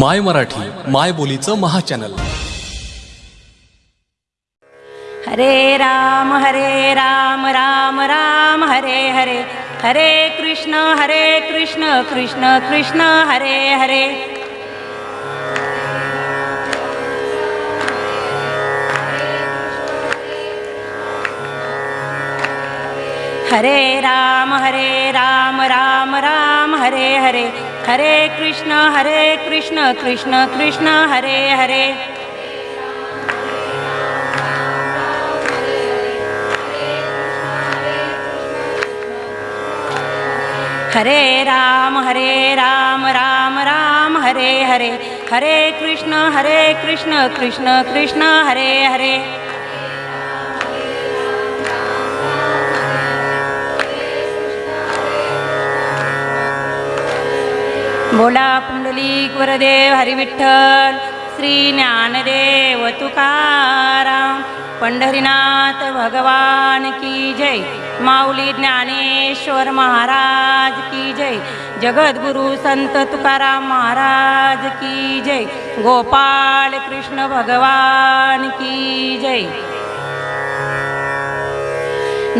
माय मराठी माय बोलीचं महाचॅनल. हरे राम हरे राम राम राम हरे हरे. हरे कृष्ण हरे कृष्ण कृष्ण कृष्ण हरे हरे. हरे राम हरे राम राम राम हरे हरे. हरे कृष्ण हरे कृष्ण कृष्ण कृष्ण हरे हरे. हरे राम हरे राम राम राम हरे हरे. हरे कृष्ण हरे कृष्ण कृष्ण कृष्ण हरे हरे. बोला पुंडलिक वरदेव हरिविठ्ठल श्री ज्ञानदेव तुकाराम पंढरीनाथ भगवान की जय माऊली ज्ञानेश्वर महाराज की जय जगद्गुरु संत तुकाराम महाराज की जय गोपाल कृष्ण भगवान की जय।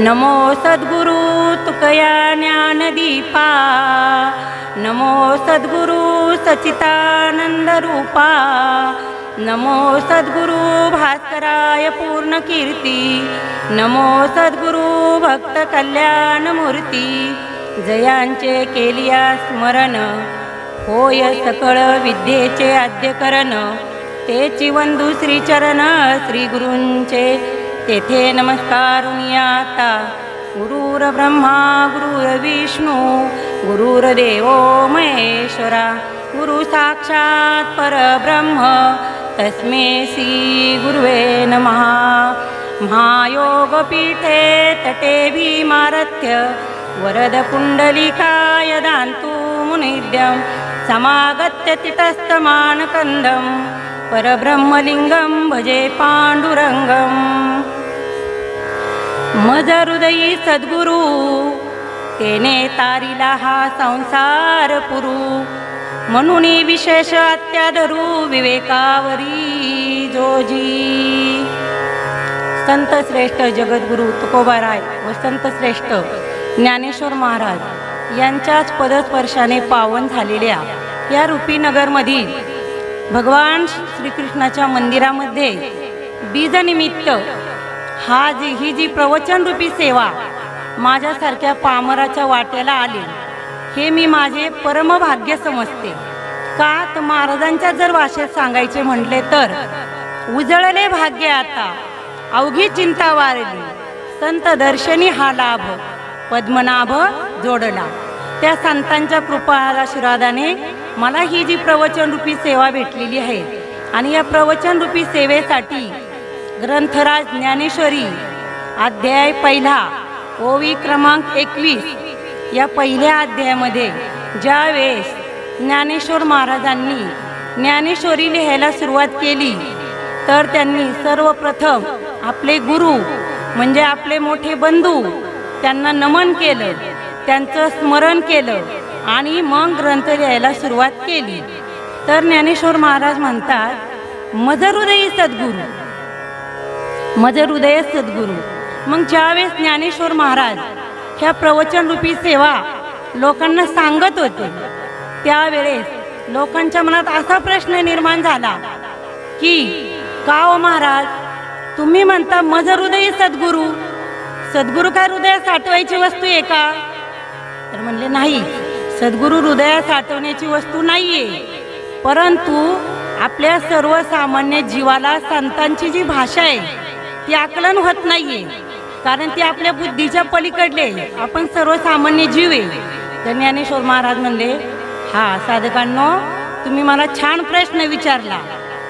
नमो सद्गुरु तुकया ज्ञानदीपा नमो सद्गुरु सचितानंद रूपा। नमो सद्गुरु भास्कराय पूर्ण कीर्ती नमो सद्गुरु भक्त कल्याण मूर्ती। जयांचे केलिया स्मरण। होय सकळ विद्येचे आद्यकरण। ते वंदू श्रीचरण श्री गुरूंचे। तेथे नमस्कार आता। गुरुर ब्रह्मा गुरुर विष्णू गुरुर्देव महेश्वरा गुरु साक्षात परब्रह्म तस्मे श्री गुरुवे नमः. महायोगपीठे तटे भीमारथ्य वरद पुण्डलिकाय दान्तु मुनिद्यं समागत्य तितस्तमानकन्दं परब्रह्मलिङ्गं भजे पाण्डुरङ्गम्. मज हृदयी सद्गुरु तेने तारिला हा संसार पुरू. म्हणून विशेष अत्याधरू विवेकावरी जोजी. संत श्रेष्ठ जगद्गुरु तुकोबाराय व संत श्रेष्ठ ज्ञानेश्वर महाराज यांच्याच पदस्पर्शाने पावन झालेल्या या रुपीनगरमधील भगवान श्रीकृष्णाच्या मंदिरामध्ये बीजनिमित्त हा जी ही जी प्रवचनरूपी सेवा माझ्यासारख्या पामराच्या वाट्याला आले. हे मी माझे परमभाग्य समजते. का तर महाराजांच्या जर भाषेत सांगायचे म्हटले तर उजळले भाग्य आता. अवघी चिंता वारली. संत दर्शनी हा लाभ. पद्मनाभ जोडला. त्या संतांच्या कृपा आशीर्वादाने मला ही जी प्रवचनरूपी सेवा भेटलेली आहे आणि या प्रवचनरूपी सेवेसाठी ग्रंथराज ज्ञानेश्वरी अध्याय पहिला ओवी क्रमांक एकवीस. या पहिल्या अध्यायामध्ये ज्यावेळेस ज्ञानेश्वर महाराजांनी ज्ञानेश्वरी लिहायला सुरुवात केली तर त्यांनी सर्वप्रथम आपले गुरु म्हणजे आपले मोठे बंधू त्यांना नमन केलं त्यांचं स्मरण केलं आणि मग ग्रंथ लिहायला सुरुवात केली. तर ज्ञानेश्वर महाराज म्हणतात मजहृदयी सद्गुरू मजहृदय सद्गुरू. मग ज्यावेळेस ज्ञानेश्वर महाराज ह्या प्रवचनरूपी सेवा लोकांना सांगत होते त्यावेळेस लोकांच्या मनात असा प्रश्न निर्माण झाला की का महाराज तुम्ही म्हणता मज हृदय सद्गुरू सद्गुरू काय हृदयात साठवायची वस्तू आहे का? तर म्हणले नाही सद्गुरू हृदयात साठवण्याची वस्तू नाहीये. परंतु आपल्या सर्वसामान्य जीवाला संतांची जी भाषा आहे ती आकलन होत नाहीये. कारण ती आपल्या बुद्धीच्या पलीकडले आपण सर्वसामान्य जीव आहे. तर ज्ञानेश्वर महाराज म्हणले हा साधकांनो तुम्ही मला छान प्रश्न विचारला.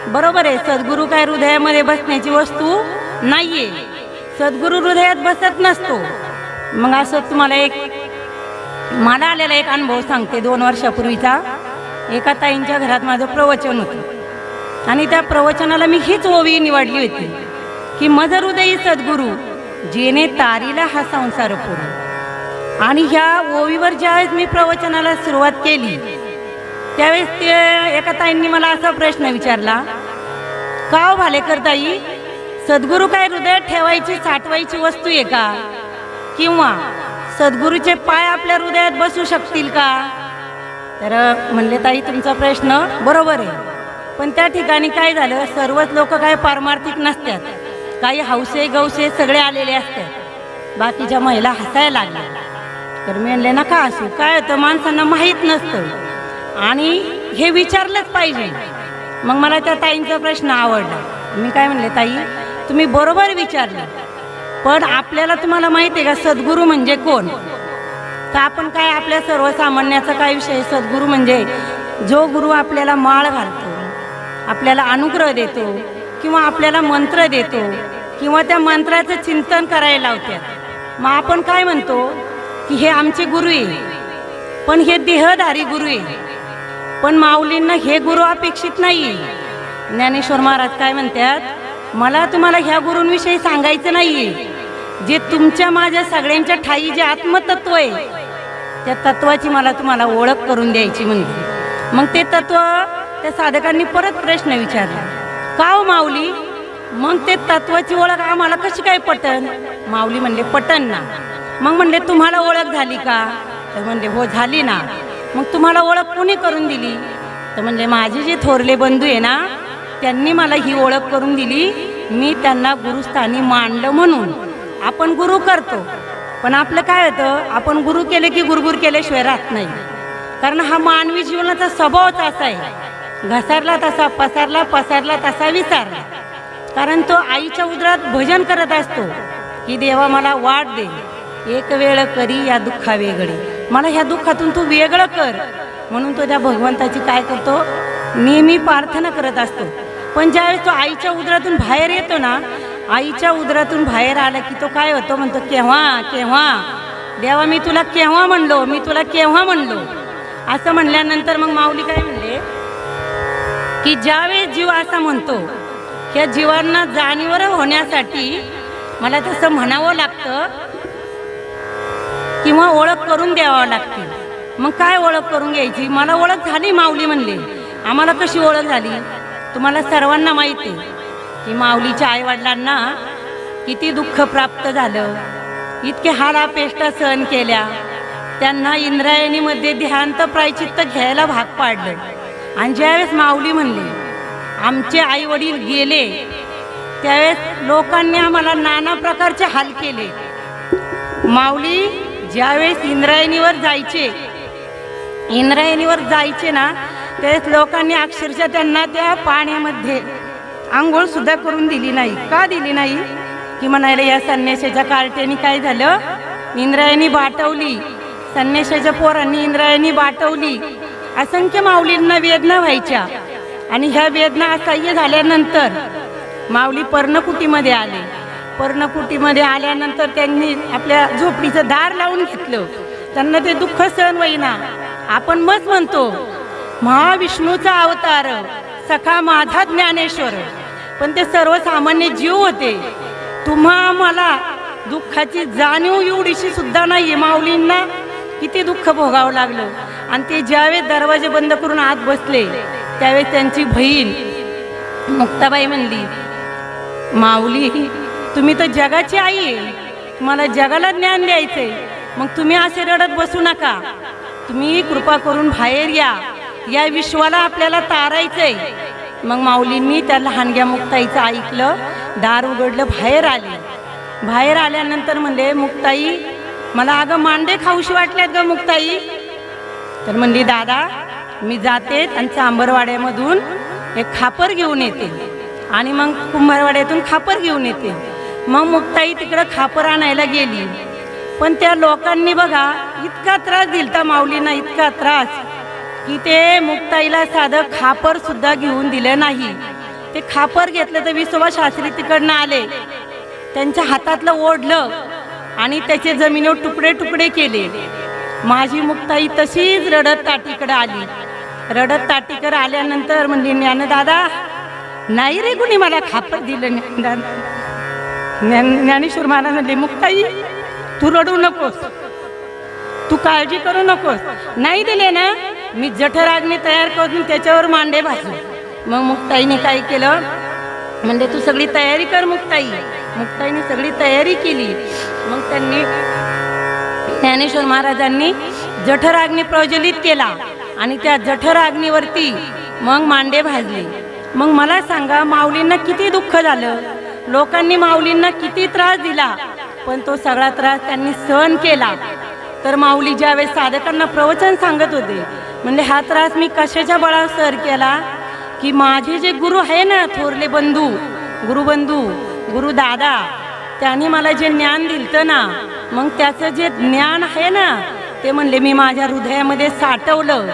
बरोबर आहे सद्गुरू काय हृदयामध्ये बसण्याची वस्तू नाहीये. सद्गुरू हृदयात बसत नसतो. मग असं तुम्हाला एक मला आलेला एक अनुभव सांगते दोन वर्षापूर्वीचा. एका ताईंच्या घरात माझं प्रवचन होतं. आणि त्या प्रवचनाला मी हीच ओवी निवडली होती की मज हृदयी सद्गुरू जेने तारीला हा संसार पुरू आणि ह्या ओवीवर ज्यावेळेस मी प्रवचनाला सुरुवात केली त्यावेळेस ते एका ताईंनी मला असा प्रश्न विचारला का भालेकर ताई सद्गुरू काय हृदयात ठेवायची साठवायची वस्तू आहे का? किंवा सद्गुरूचे पाय आपल्या हृदयात बसू शकतील का? तर म्हणले ताई तुमचा प्रश्न बरोबर आहे. पण त्या ठिकाणी काय झालं सर्वच लोक काय पारमार्थिक नसतात. काही हौसे गौसे सगळे आलेले असतात बाकीच्या महिला हसायला लागल्या. तर मी म्हणले नका असू काय होतं? माणसांना माहीत नसतं. आणि हे विचारलंच पाहिजे. मग मला त्या ताईंचा प्रश्न आवडला. मी काय म्हणले ताई तुम्ही बरोबर विचारलं. पण आपल्याला तुम्हाला माहिती आहे का सद्गुरू म्हणजे कोण? तर आपण काय आपल्या सर्वसामान्याचा काय विषय? सद्गुरू म्हणजे जो गुरु आपल्याला माळ घालतो आपल्याला अनुग्रह देतो किंवा आपल्याला मंत्र देतो किंवा त्या मंत्राचं चिंतन करायला लावतात मग आपण काय म्हणतो? की हे आमचे गुरु आहे. पण हे देहधारी गुरु आहे. पण माऊलींना हे गुरु अपेक्षित नाही. ज्ञानेश्वर महाराज काय म्हणतात? मला तुम्हाला ह्या गुरूंविषयी सांगायचं नाही. जे तुमच्या माझ्या सगळ्यांच्या ठाई जे आत्मतत्व आहे त्या तत्वाची मला तुम्हाला ओळख करून द्यायची म्हणजे मग ते तत्व त्या साधकांनी परत प्रश्न विचारला. का हो माऊली? मग ते तत्वाची ओळख आम्हाला कशी काय पटन? माऊली म्हणले पटन ना. मग म्हणले तुम्हाला ओळख झाली का? तर म्हणले हो झाली ना. मग तुम्हाला ओळख कोणी करून दिली? तर म्हणले माझे जे थोरले बंधू आहे ना त्यांनी मला ही ओळख करून दिली. मी त्यांना गुरुस्थानी मांडलं म्हणून. आपण गुरु करतो. पण आपलं काय होतं आपण गुरु केले की गुरगुर केल्याशिवाय राहत नाही. कारण हा मानवी जीवनाचा स्वभावच असा आहे. घसारला तसा पसारला पसारला तसा विसारला. कारण तो आईच्या उदरात भजन करत असतो. की देवा मला वाट दे. एक वेळ करी या दुःखा वेगळे मला ह्या दुःखातून तू वेगळं कर. म्हणून तो त्या भगवंताची काय करतो? नेहमी प्रार्थना करत असतो. पण ज्यावेळेस तो आईच्या उदरातून बाहेर येतो ना आईच्या उदरातून बाहेर आला की तो काय होतो? म्हणतो केव्हा केव्हा? देवा मी तुला केव्हा म्हणलो? मी तुला केव्हा म्हणलो? असं म्हणल्यानंतर मग माऊली काय म्हणले की ज्यावेळेस जीव असा म्हणतो ह्या जीवांना जाणीवर होण्यासाठी मला तसं म्हणावं लागतं किंवा ओळख करून द्यावं लागते मग काय ओळख करून घ्यायची? मला ओळख झाली माऊली म्हणले. आम्हाला कशी ओळख झाली? तुम्हाला सर्वांना माहिती आहे की माऊलीच्या आईवडिलांना किती दुःख प्राप्त झालं. इतके हालापेष्टा सहन केल्या. त्यांना इंद्रायणीमध्ये ध्यानत प्रायचित्त घ्यायला भाग पाडलं. आणि ज्यावेळेस माऊली म्हणली आमचे आई वडील गेले त्यावेळेस लोकांनी आम्हाला नाना प्रकारचे हाल केले. माऊली ज्यावेळेस इंद्रायणीवर जायचे इंद्रायणीवर जायचे ना त्यावेळेस लोकांनी अक्षरशः त्यांना त्या पाण्यामध्ये आंघोळ सुद्धा करून दिली नाही. का दिली नाही? की म्हणायला या संन्याशाच्या कार्ट्याने काय झालं? इंद्रायणी बाटवली. संन्याशाच्या पोरांनी इंद्रायणी बाटवली. असंख्य माऊलींना वेदना व्हायच्या. आणि ह्या वेदना असह्य झाल्यानंतर माऊली पर्णकुटीमध्ये आले. पर्णकुटीमध्ये आल्यानंतर त्यांनी आपल्या झोपडीचं दार लावून घेतलं. त्यांना ते दुःख सहन होईना. आपण मच म्हणतो महाविष्णूचा अवतार सखा माझा ज्ञानेश्वर. पण ते सर्वसामान्य जीव होते. तुम्हा मला दुःखाची जाणीव एवढीशी सुद्धा नाही माऊलींना किती दुःख भोगावं लागलं. आणि ते ज्यावेळेस दरवाजे बंद करून आत बसले त्यावेळेस त्यांची बहीण मुक्ताबाई म्हणली माऊली तुम्ही तर जगाची आई आहे. तुम्हाला जगाला ज्ञान द्यायचंय. मग तुम्ही असे रडत बसू नका. तुम्ही कृपा करून बाहेर या. या विश्वाला आपल्याला तारायचंय. मग माऊलींनी त्या लहानग्या मुक्ताईचं ऐकलं. दार उघडलं बाहेर आले. बाहेर आल्यानंतर म्हणले मुक्ताई मला अगं मांडे खाऊशी वाटल्यात ग मुक्ताई. तर म्हणली दादा मी जाते आणि चांबरवाड्यामधून एक खापर घेऊन येते आणि मग कुंभारवाड्यातून खापर घेऊन येते. मग मुक्ताई तिकडं खापर आणायला गेली. पण त्या लोकांनी बघा इतका त्रास दिलता माऊलींना इतका त्रास की ते मुक्ताईला साधं खापर सुद्धा घेऊन दिलं नाही. ते खापर घेतलं तर विसोबा शास्त्री तिकडनं आले. त्यांच्या हातातलं ओढलं आणि त्याचे जमिनीवर तुकडे तुकडे केले. माझी मुक्ताई तशीच रडत ताटीकडे आली. रडत ताटीकडे आल्यानंतर म्हणली ज्ञानदादा नाही रे कुणी मला खापर दिलं ज्ञान ज्ञानेश्वर महाराज म्हणले मुक्ताई तू रडू नकोस. तू काळजी करू नकोस. नाही दिले ना मी जठराग्नी तयार करून त्याच्यावर मांडे भाजले. मग मुक्ताईने काय केलं? म्हणजे तू सगळी तयारी कर मुक्ताई. मुक्ताईने सगळी तयारी केली. मग त्यांनी ज्ञानेश्वर महाराजांनी जठराग्नी प्रज्वलित केला आणि त्या जठराग्नीवरती मग मांडे भाजले. मग मला सांगा माऊलींना किती दुःख झालं? लोकांनी माऊलींना किती त्रास दिला? पण तो सगळा त्रास त्यांनी सहन केला. तर माऊली ज्यावेळेस साधकांना प्रवचन सांगत होते म्हणजे हा त्रास मी कशाच्या बळावर सर केला? की माझे जे गुरु आहे ना थोरले बंधू गुरुबंधू गुरुदादा त्यांनी मला जे ज्ञान दिलं ना मग त्याचं जे ज्ञान आहे ना ते म्हणले मी माझ्या हृदयामध्ये साठवलं.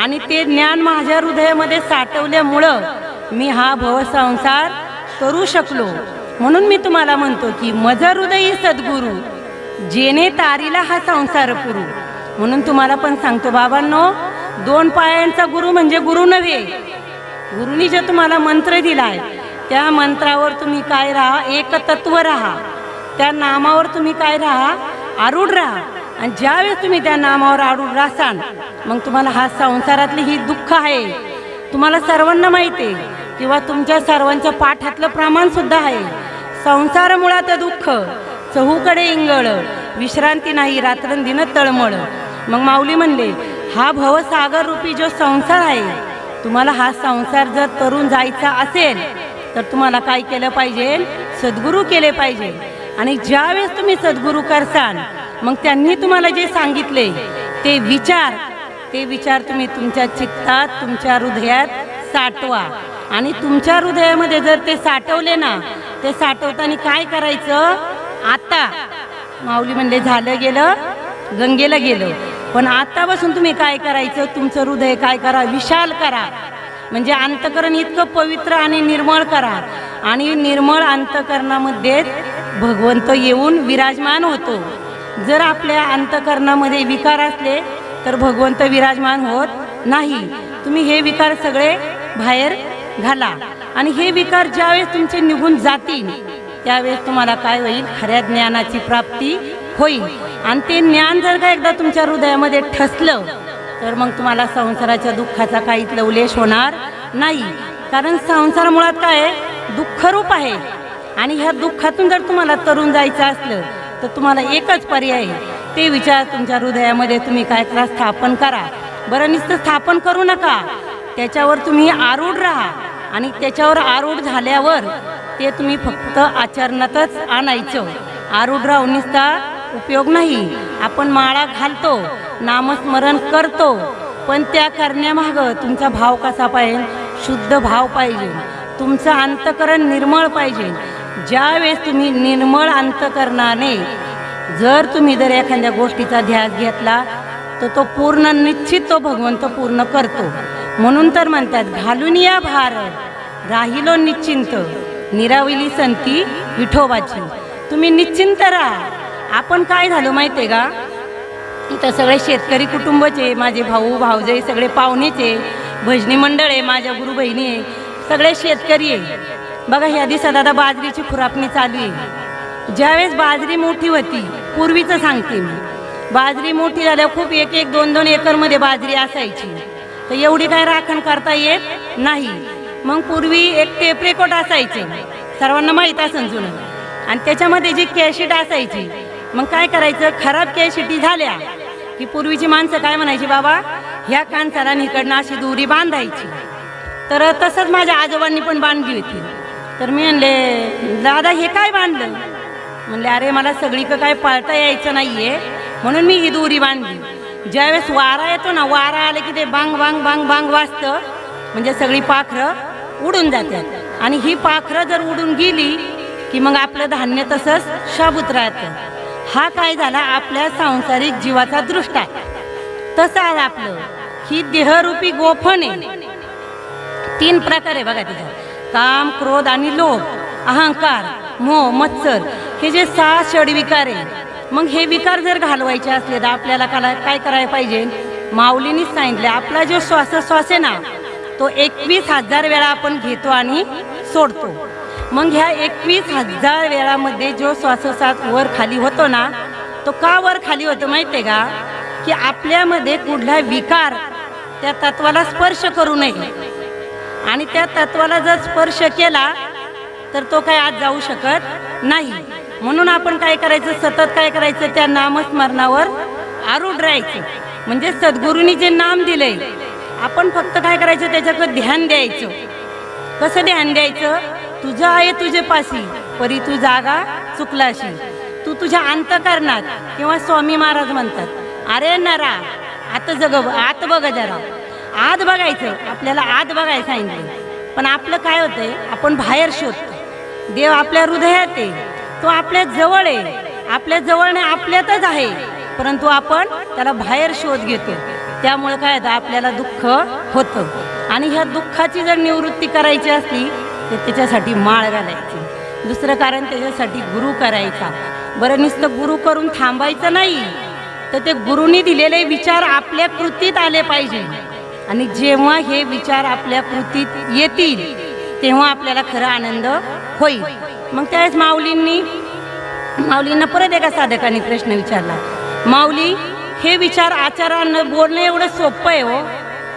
आणि ते ज्ञान माझ्या हृदयामध्ये साठवल्यामुळं मी हा भवसंसार करू शकलो. म्हणून मी तुम्हाला म्हणतो की मज हृदयी सद्गुरू जेने तारीला हा संसार पुरू. म्हणून तुम्हाला पण सांगतो बाबांनो दोन पायांचा गुरु म्हणजे गुरु नव्हे. गुरुनी जे तुम्हाला मंत्र दिलाय त्या मंत्रावर तुम्ही काय राहा एकतत्व राहा. त्या नामावर तुम्ही काय राहा? आरूढ राहा. आणि ज्यावेळेस तुम्ही त्या नामावर आरूढ राहसान मग तुम्हाला हा संसारातली ही दुःख आहे. तुम्हाला सर्वांना माहिती आहे. किंवा तुमच्या सर्वांच्या पाठातलं प्रमाणसुद्धा आहे. संसार मुळात दुःख चहूकडे इंगळ विश्रांती नाही रात्रंदिन तळमळ. मग माऊली म्हणले हा भवसागर रूपी जो संसार आहे तुम्हाला हा संसार जर तरुण जायचा असेल तर तुम्हाला काय केलं पाहिजे? सद्गुरू केले पाहिजे. आणि ज्यावेळेस तुम्ही सद्गुरू करसाल मग त्यांनी तुम्हाला जे सांगितले ते विचार ते विचार तुम्ही तुमच्या चित्तात तुमच्या हृदयात साठवा. आणि तुमच्या हृदयामध्ये जर ते साठवले ना ते साठवताना काय करायचं? आता. माऊली म्हणले झालं गेलं गंगेला गेलं. पण आतापासून तुम्ही काय करायचं? तुमचं हृदय काय करा? विशाल करा. म्हणजे अंतकरण इतकं पवित्र आणि निर्मळ करा. आणि निर्मळ अंतकरणामध्ये भगवंत येऊन विराजमान होतो. जर आपल्या अंतकरणामध्ये विकार असले तर भगवंत विराजमान होत नाही. तुम्ही हे विकार सगळे बाहेर घाला. आणि हे विकार ज्यावेळेस तुमचे निघून जातील त्यावेळेस तुम्हाला काय होईल? खऱ्या ज्ञानाची प्राप्ती होईल. आणि ते ज्ञान जर का एकदा तुमच्या हृदयामध्ये ठसलं तर मग तुम्हाला संसाराच्या दुःखाचा काहीच लवलेश होणार नाही. कारण संसार मुळात काय आहे? दुःखरूप आहे. आणि ह्या दुःखातून जर तुम्हाला तरुण जायचं असलं तर तुम्हाला एकच पर्याय आहे. ते विचार तुमच्या हृदयामध्ये तुम्ही काय करा स्थापन करा. बरं नुसतं स्थापन करू नका. त्याच्यावर तुम्ही आरूढ राहा. आणि त्याच्यावर आरूढ झाल्यावर ते तुम्ही फक्त आचरणातच आणायचं. आरूढ राहून नुसता उपयोग नाही. आपण माळा घालतो नामस्मरण करतो. पण त्या करण्यामागं तुमचा भाव कसा पाहिजे? शुद्ध भाव पाहिजे. तुमचं अंतकरण निर्मळ पाहिजे. ज्यावेळेस तुम्ही निर्मळ अंतकरणाने जर तुम्ही जर एखाद्या गोष्टीचा ध्यास घेतला तर तो पूर्ण निश्चित तो भगवंत पूर्ण करतो. म्हणून तर म्हणतात घालून या भार राहिलो निश्चिंत निराविली संती विठोबाची. तुम्ही निश्चिंत राहा. आपण काय झालो माहिती आहे का? इथं सगळे शेतकरी कुटुंबचे माझे भाऊ भाऊजे सगळे पाहुणेचे भजनी मंडळ आहे माझ्या गुरु बहिणी आहे सगळे शेतकरी आहे बघा ह्या दिवसात आता बाजरीची खुरापणी चालू आहे. ज्यावेळेस बाजरी मोठी होती पूर्वीचं सांगते मी. बाजरी मोठी झाल्यावर खूप एक एक दोन दोन एकरमध्ये बाजरी असायची. तर एवढी काय राखण करता येत नाही. मग पूर्वी एक टेपरेकोट असायचे. सर्वांना माहीत असेल जुनं. आणि त्याच्यामध्ये जी कॅशिट असायची मग काय करायचं? खराब कॅशिटी झाल्या की पूर्वीची माणसं काय म्हणायची बाबा ह्या कांसाला इकडनं अशी दोरी बांधायची. तर तसंच माझ्या आजोबांनी पण बांधली होती. तर मी म्हणले दादा हे काय बांधलं? म्हणले अरे मला सगळीकडं काय पळता यायचं नाहीये. म्हणून मी ही दोरी बांधली. ज्यावेळेस वारा येतो ना वारा आले की ते बांग बांग बांग बांग वाजतं. म्हणजे सगळी पाखरं उडून जातात. आणि ही पाखरं जर उडून गेली की मग आपलं धान्य तसंच शाबूत राहतं. हा काय झाला? आपल्या सांसारिक जीवाचा दृष्टा तसं आलं आपलं. ही देहरूपी गोफण. आहे तीन प्रकार आहे बघा तिथं. काम क्रोध आणि लोभ अहंकार मोह मत्सर हे जे सहा षडविकार आहे मग हे विकार जर घालवायचे असले तर आपल्याला काय काय करायला पाहिजे? माऊलीनीच सांगितले आपला जो श्वासोश्वास आहे ना तो एकवीस हजार वेळा आपण घेतो आणि सोडतो. मग ह्या एकवीस हजार वेळामध्ये जो श्वासोश्वास वर खाली होतो ना तो का वर खाली होतो माहिती आहे का? की आपल्यामध्ये कुठला विकार त्या तत्वाला स्पर्श करू नये. आणि त्या तत्वाला जर स्पर्श केला तर तो काय आज जाऊ शकत नाही. म्हणून आपण काय करायचं? सतत काय करायचं? त्या नामस्मरणावर आरूढ राहायचं. म्हणजे सद्गुरूंनी जे नाम दिलंय आपण फक्त काय करायचं? त्याच्याकडे ध्यान द्यायचं. कसं ध्यान द्यायचं? तुझं आहे तुझे पाशी परी तू जागा चुकलाशी. तू तुझ्या अंतकरणात किंवा स्वामी महाराज म्हणतात अरे नरा आत जग आत बघ जरा. आत बघायचं आपल्याला आत बघायला सांगितलं पण आपलं काय होतंय आपण बाहेर शोधतो. देव आपल्या हृदयात आहे तो आपल्या जवळ आहे. आपल्या जवळ नाही आपल्यातच आहे परंतु आपण त्याला बाहेर शोध घेतो. त्यामुळे काय होतं आपल्याला दुःख होतं. आणि ह्या दुःखाची जर निवृत्ती करायची असली तर त्याच्यासाठी माळ घालायची. दुसरं कारण त्याच्यासाठी गुरु करायचा. बरं नुसतं गुरु करून थांबायचं नाही तर ते गुरुनी दिलेले विचार आपल्या कृतीत आले पाहिजे. आणि जेव्हा हे विचार आपल्या कृतीत येतील तेव्हा आपल्याला खरा आनंद होईल. मग त्यावेळेस माऊलींनी माऊलींना परत एका साधकाने प्रश्न विचारला. माऊली हे विचार आचारानं बोलणं एवढं सोपं आहे हो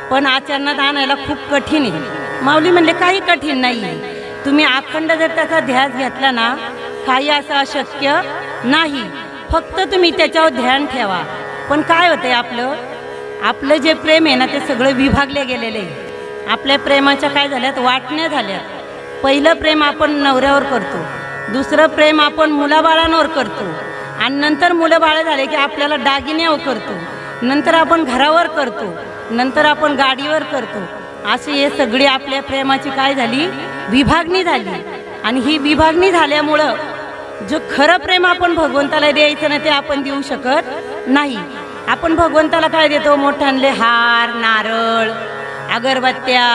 पण आचरणात आणायला खूप कठीण आहे. माऊली म्हणले काही कठीण नाही तुम्ही अखंड जर त्याचा ध्यास घेतला ना काही असं अशक्य नाही. फक्त तुम्ही त्याच्यावर ध्यान ठेवा. पण काय होतंय आपलं? आपलं जे प्रेम आहे ना ते सगळं विभागले गेलेले आहे. आपल्या प्रेमाच्या काय झाल्यात? वाटण्या झाल्यात. पहिलं प्रेम आपण नवऱ्यावर करतो. दुसरं प्रेम आपण मुलाबाळांवर करतो. आणि नंतर मुलं बाळं झाले की आपल्याला दागिन्यावर करतो. नंतर आपण घरावर करतो. नंतर आपण गाडीवर करतो. असे हे सगळी आपल्या प्रेमाची काय झाली? विभागणी झाली. आणि ही विभागणी झाल्यामुळं जो खरं प्रेम आपण भगवंताला द्यायचं ना ते आपण देऊ शकत नाही. आपण भगवंताला काय देतो? मोठ्यांले हार नारळ अगरबत्त्या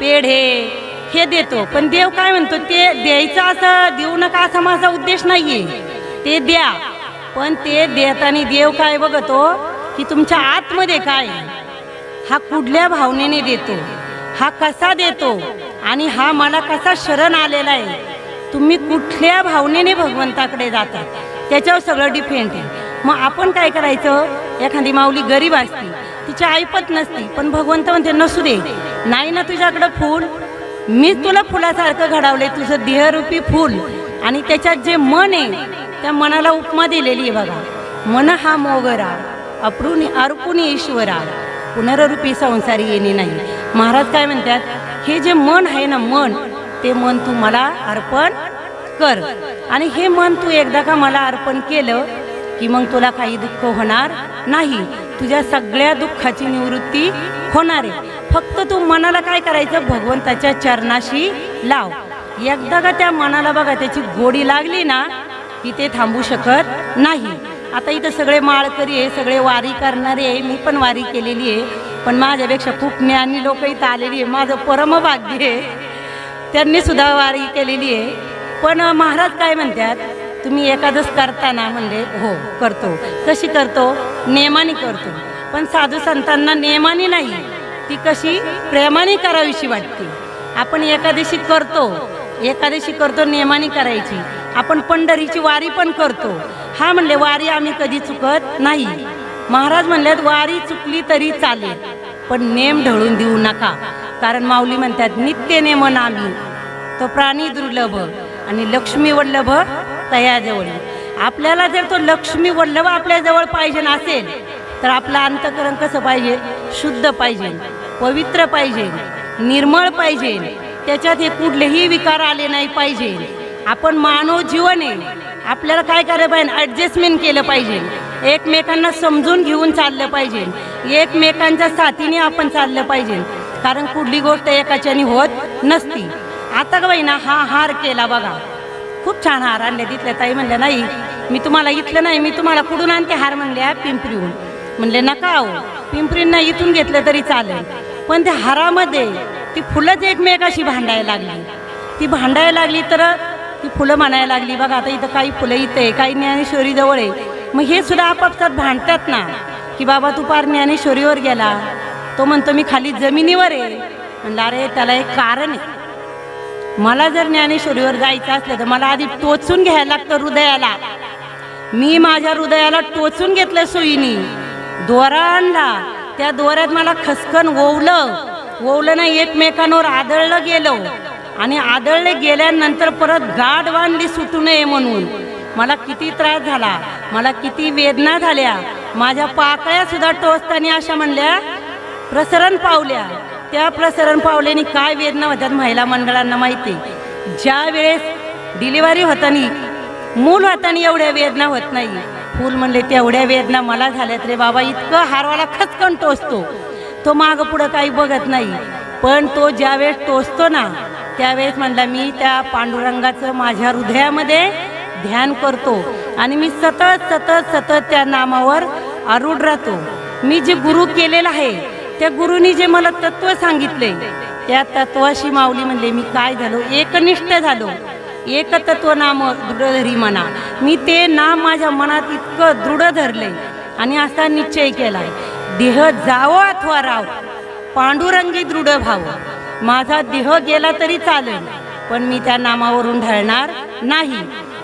पेढे हे देतो. पण देव काय म्हणतो? ते द्यायचं असं देऊ नका असा माझा उद्देश नाहीये. ते द्या. पण ते देताना देव काय बघतो? की तुमच्या आतमध्ये काय? आहे? हा कुठल्या भावनेने देतो? हा कसा देतो? आणि हा मला कसा शरण आलेला आहे? तुम्ही कुठल्या भावनेने भगवंताकडे जाता? त्याच्यावर सगळं डिपेंड आहे. मग आपण काय करायचं? एखादी माऊली गरीब असती तिची ऐपत नसती पण भगवंत म्हणते नसू दे नाही ना तुझ्याकडं फूल? मीच तुला फुलासारखं घडवले तुझं देहरूपी फूल. आणि त्याच्यात जे मन आहे त्या मनाला उपमा दिलेली आहे बघा. मन हा मोगरा अप्रुनी अर्पुनी ईश्वरा पुनररूपी संसारी येणे नाही. महाराज काय म्हणतात हे जे मन आहे ना मन ते मन तू मला अर्पण कर. आणि हे मन तू एकदा का मला अर्पण केलं की मग तुला काही दुःख होणार नाही. तुझ्या सगळ्या दुःखाची निवृत्ती होणार आहे. फक्त तू मनाला काय करायचं? भगवंताच्या चरणाशी लाव. एकदा का त्या मनाला बघा त्याची गोडी लागली ना की ते थांबू शकत नाही. आता इथं सगळे माळकरी आहे सगळे वारी करणारे आहे. मी पण वारी केलेली आहे. पण माझ्यापेक्षा खूप ज्ञानी लोक इथं आलेली आहे. माझं परमभाग्य आहे. त्यांनी सुद्धा वारी केलेली आहे. पण महाराज काय म्हणतात? तुम्ही एकादश करताना म्हणले हो करतो. कशी करतो? नेमाने करतो. पण साधू संतांना नेमाने नाही. ती कशी? प्रेमाने करावीशी वाटते. आपण एकादशी करतो. एकादशी करतो नेमाने करायची. आपण पंढरीची वारी पण करतो. हा म्हणले वारी आम्ही कधी चुकत नाही. महाराज म्हणल्यात वारी चुकली तरी चालेल पण नेम ढळून देऊ नका. कारण माऊली म्हणतात नित्य नेमन आम्ही तो प्राणी दुर्लभ आणि लक्ष्मी वल्लभ तयाजवळ. आपल्याला जर तो लक्ष्मी वल्लभ आपल्याजवळ पाहिजे असेल तर आपलं अंतकरण कसं पाहिजे? शुद्ध पाहिजे पवित्र पाहिजे निर्मळ पाहिजे. त्याच्यात हे कुठलेही विकार आले नाही पाहिजे. आपण मानव जीवन आहे आपल्याला काय करायला पाहिजे? ॲडजस्टमेंट केलं पाहिजे. एकमेकांना समजून घेऊन चाललं पाहिजे. एकमेकांच्या साथीने आपण चाललं पाहिजे. कारण कुठली गोष्ट एकाच्याने होत नसती. आता का बाई ना हा हार केला बघा. खूप छान हार आणले तिथल्या ताई म्हणल्या नाही मी तुम्हाला इथलं नाही मी तुम्हाला कुठून आणते हार? म्हणल्या पिंपरीहून. म्हणले नका हो पिंपरींना इथून घेतलं तरी चालेल. पण त्या हारामध्ये ती फुलंच एकमेकाशी भांडायला लागली ती भांडायला लागली तर ती फुलं म्हणायला लागली बघा आता इथं काही फुलं इथं आहे काही ज्ञानेश्वरी जवळ आहे. मग हे सुद्धा आपापसात भांडतात ना की बाबा तू पार ज्ञानेश्वरीवर गेला. तो म्हणतो मी खाली जमिनीवर आहे. म्हणलं अरे त्याला एक कारण आहे. मला जर ज्ञानेश्वरीवर जायचं असलं तर मला आधी टोचून घ्यायला लागतं हृदयाला. मी माझ्या हृदयाला टोचून घेतलं सोयीनी. दोरा आणला. त्या दोऱ्यात मला खसकन ओवलं. ओवलं ना एकमेकांवर आदळलं गेलं. आणि आदळले गेल्यानंतर परत गाठ बांधली सुटू नये म्हणून. मला किती त्रास झाला. मला किती वेदना झाल्या. माझ्या पाकळ्या सुद्धा टोचताना अशा म्हणल्या प्रसरण पावल्या. त्या प्रसरण पावल्याने काय वेदना होतात महिला मंडळांना माहिती ज्या वेळेस डिलिव्हरी होताना मूल होताना एवढ्या वेदना होत नाही. फूल म्हणले तेवढ्या वेदना मला झाल्यात रे बाबा इतकं हारवाला खचकन टोचतो. तो मागं पुढं काही बघत नाही. पण तो ज्यावेळेस टोचतो ना त्यावेळेस म्हणला मी त्या पांडुरंगाचं माझ्या हृदयामध्ये ध्यान करतो आणि मी सतत सतत सतत त्या नामावर आरूढ राहतो. मी जे गुरु केलेलं आहे त्या गुरुनी जे मला तत्व सांगितले त्या तत्वाशी माऊली म्हणले मी काय झालो? एकनिष्ठ झालो. एक तत्व नाम दृढधरी म्हणा मी ते नाम माझ्या मनात इतकं दृढ धरले आणि असा निश्चय केला देह जावो अथवा राव पांडुरंगी दृढ भाव माझा देह गेला तरी चालेल पण मी त्या नामावरून ढळणार नाही.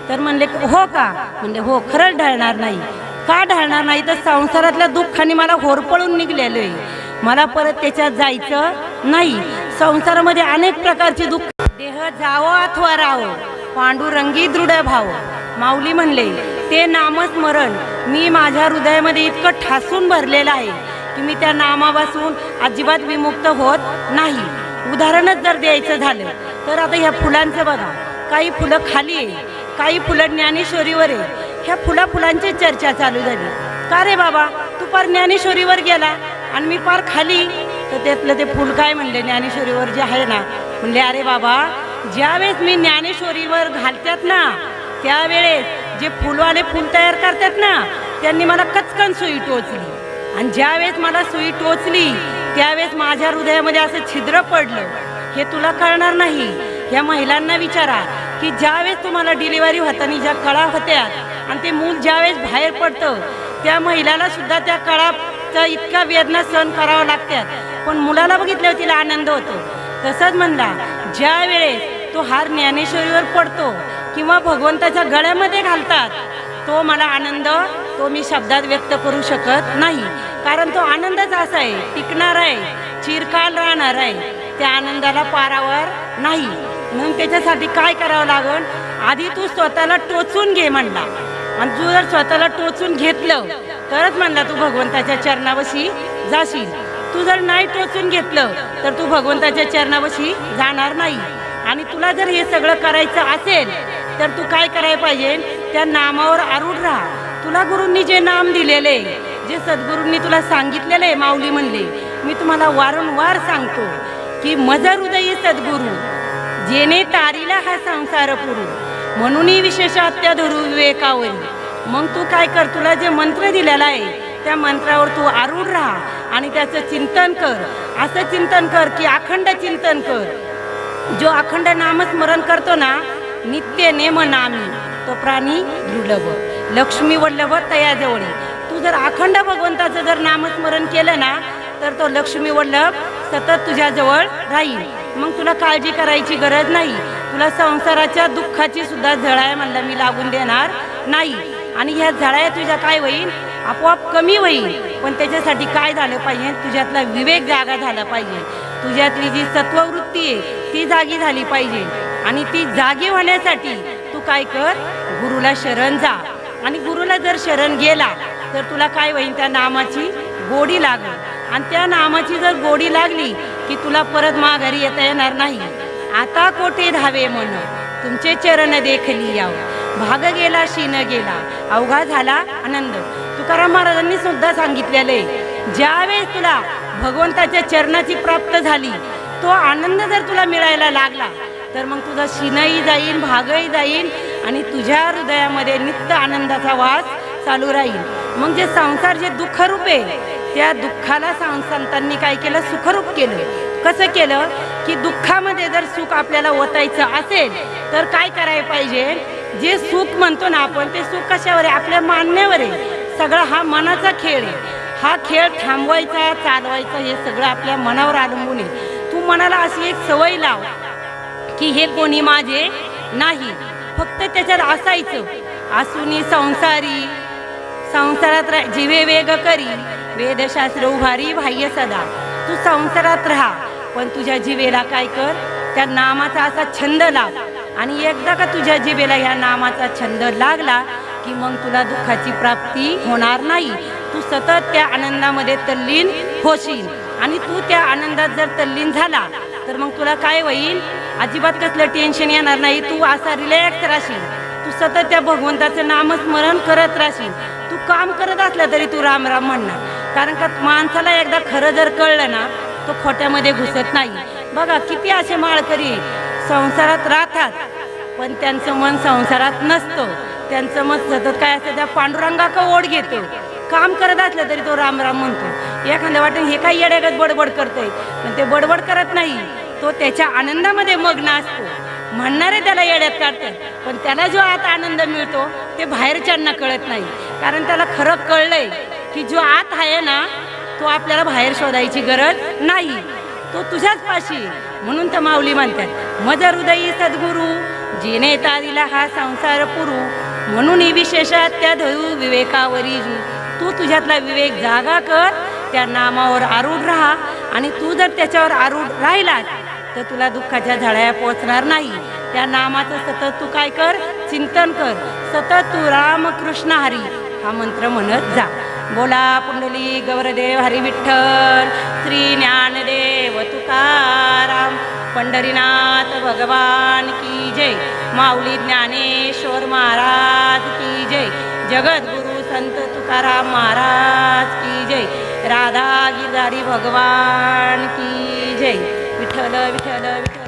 तर म्हणले हो का? म्हणले हो खरंच ढळणार नाही. का ढळणार नाही? तर संसारातल्या दुःखाने मला होरपळून निघलेलो आहे मला परत त्याच्यात जायचं नाही. संसारामध्ये अनेक प्रकारचे दुःख. देह जावो अथवा राहो पांडुरंगी दृढ भाव. माऊली म्हणले ते नामस्मरण मी माझ्या हृदयामध्ये इतकं ठासून भरलेलं आहे की मी त्या नामापासून अजिबात विमुक्त होत नाही. उदाहरणच जर द्यायचं झालं तर आता ह्या फुलांचं बघा. काही फुलं खाली आहे काही फुलं ज्ञानेश्वरीवर आहे. ह्या फुला फुलांची चर्चा चालू झाली. का रे बाबा? तू पर ज्ञानेश्वरीवर गेला? आणि मी पार खाली. तर त्यातलं ते फुल काय म्हणले ज्ञानेश्वरीवर जे आहे ना म्हणले अरे बाबा ज्यावेळेस मी ज्ञानेश्वरीवर घालतात ना त्यावेळेस जे फुलवाले फुल तयार करतात ना त्यांनी मला कचकन सुई टोचली. आणि ज्यावेळेस मला सुई टोचली त्यावेळेस माझ्या हृदयामध्ये असं छिद्र पडलं. हे तुला कळणार नाही. ह्या महिलांना विचारा की ज्यावेळेस तुम्हाला डिलिव्हरी होताना ज्या कळा होत्या आणि ते मूल ज्यावेळेस बाहेर पडतं त्या महिलाला सुद्धा त्या कळा इतका वेदना सहन करावं लागतात पण मुलाला बघितल्यावर तिला आनंद होतो. तसंच म्हणला ज्या वेळेस तो हार ज्ञानेश्वरीवर पडतो किंवा भगवंताच्या गळ्यामध्ये घालतात तो मला आनंद तो मी शब्दात व्यक्त करू शकत नाही. कारण तो आनंदच असा आहे टिकणार आहे चिरकाल राहणार आहे. त्या आनंदाला पारावर नाही. म्हणून त्याच्यासाठी काय करावं लागल आधी तू स्वतःला टोचून घे म्हणला. आणि तू जर स्वतःला टोचून घेतलं तरच म्हणला तू भगवंताच्या चरणावशी जाशील. तू जर नाही टोचून घेतलं तर तू भगवंताच्या चरणावशी जाणार नाही. आणि तुला जर हे सगळं करायचं असेल तर तू काय करायला पाहिजे? त्या नामावर आरूढ राहा. तुला गुरूंनी जे नाम दिलेले जे सद्गुरूंनी तुला सांगितलेलं आहे माऊली म्हणले मी तुम्हाला वारंवार सांगतो की मज उदयी सद्गुरू जेने तारीला हा संसार पुरू. म्हणूनही विशेष धरू विवेकावरी. मग तू काय कर तुला जे मंत्र दिलेला आहे त्या मंत्रावर तू आरूढ राहा आणि त्याचं चिंतन कर. असं चिंतन कर की अखंड चिंतन कर. जो अखंड नामस्मरण करतो ना नित्य नेम नामी तो प्राणी दुर्लभ लक्ष्मी वल्लभ तयाजवळी. तू जर अखंड भगवंताचं जर नामस्मरण केलं ना तर तो लक्ष्मी वल्लभ सतत तुझ्याजवळ राहील. मग तुला काळजी करायची गरज नाही. तुला संसाराच्या दुःखाची सुद्धा झळाय म्हणलं मी लागून देणार नाही. आणि ह्या झळाया तुझ्या काय होईल आपोआप कमी होईल पण त्याच्यासाठी काय झालं पाहिजे? तुझ्यातला विवेक जागा झाला पाहिजे. तुझ्यातली जी सत्ववृत्ती आहे ती जागी झाली पाहिजे. आणि ती जागी होण्यासाठी तू काय कर? गुरुला शरण जा. आणि गुरुला जर शरण गेला तर तुला काय होईल त्या नामाची गोडी लागेल. आणि त्या नामाची जर गोडी लागली की तुला परत माघारी येता येणार नाही. आता कोठे धावे म्हण तुमचे चरण देखली यावं. भाग गेला शीन गेला. अवघा झाला आनंद. तुकाराम महाराजांनी सुद्धा सांगितलेलं आहे ज्यावेळेस तुला भगवंताच्या चरणाची प्राप्त झाली तो आनंद जर तुला मिळायला लागला तर मग तुझा शिनही जाईल भागही जाईल आणि तुझ्या हृदयामध्ये नित्य आनंदाचा वास चालू राहील. मग जे संसार जे दुःखरूप आहे त्या दुःखाला संतांनी काय केलं? सुखरूप केलं. कसं केलं? की दुःखामध्ये जर सुख आपल्याला ओतायचं असेल तर काय करायला पाहिजे? जे सुख म्हणतो ना आपण ते सुख कशावर आहे? आपल्या मान्यवर आहे. सगळा हा मनाचा खेळ आहे. हा खेळ थांबवायचा चालवायचा हे सगळं आपल्या मनावर अवलंबून आहे. तू मनाला अशी एक सवय लाव की हे कोणी माझे नाही. फक्त त्याच्यात असायचं. असूनी संसारी संसारात रा- जिवे वेग करी. वेदशास्त्र उभारी बाह्य सदा. तू संसारात राहा. पण तुझ्या जिवेला काय कर? त्या नामाचा असा छंद लाव. आणि एकदा का तुझ्या जिबेला ह्या नामाचा छंद लागला की मग तुला दुःखाची प्राप्ती होणार नाही. तू सतत त्या आनंदामध्ये तल्लीन होशील. आणि तू त्या आनंदात जर तल्लीन झाला तर मग तुला काय होईल? अजिबात कसलं टेन्शन येणार नाही. तू असा रिलॅक्स राहशील. तू सतत त्या भगवंताचं नामस्मरण करत राहशील. तू काम करत असलं तरी तू राम राम म्हणणार. कारण का माणसाला एकदा खरं जर कळलं ना तो खोट्यामध्ये घुसत नाही. बघा किती असे माळकरी संसारात राहतात पण त्यांचं मन संसारात नसतं. त्यांचं मन सतत काय असतं त्या पांडुरंगा का ओढ घेतो. काम करत असलं तरी तो राम राम म्हणतो. एखाद्या वाटेल हे काय येड्यागत बडबड करतोय पण ते बडबड करत नाही. तो त्याच्या आनंदामध्ये मग्न असतो. म्हणणारे त्याला येड्यात काढतात पण त्याला जो आत आनंद मिळतो ते बाहेरच्यांना कळत नाही. कारण त्याला खरं कळलंय की जो आत आहे ना तो आपल्याला बाहेर शोधायची गरज नाही. तो तुझ्याच पाशी म्हणून तर माऊली म्हणतात मज हृदयी सद्गुरू जिने दिला हा संसार पुरू म्हणून ही विशेषात त्या धरू विवेकावरी तू तुझ्यातला विवेक जागा कर त्या नामावर आरूढ राहा आणि तू जर त्याच्यावर आरूढ राहिलास तर तुला दुःखाच्या झाड्या पोचणार नाही. त्या नामाचं सतत तू काय कर? चिंतन कर. सतत तू राम कृष्ण हरी हा मंत्र म्हणत जा. बोला पुंडली गौरदेव हरी विठ्ठल श्री ज्ञानदेव तुकाराम. पंढरीनाथ भगवान की जय. माऊली ज्ञानेश्वर महाराज की जय. जगद्गुरु संत तुकाराम महाराज की जय. राधा गिरधारी भगवान की जय. विठ्ठल विठ्ठल विठ्ठल.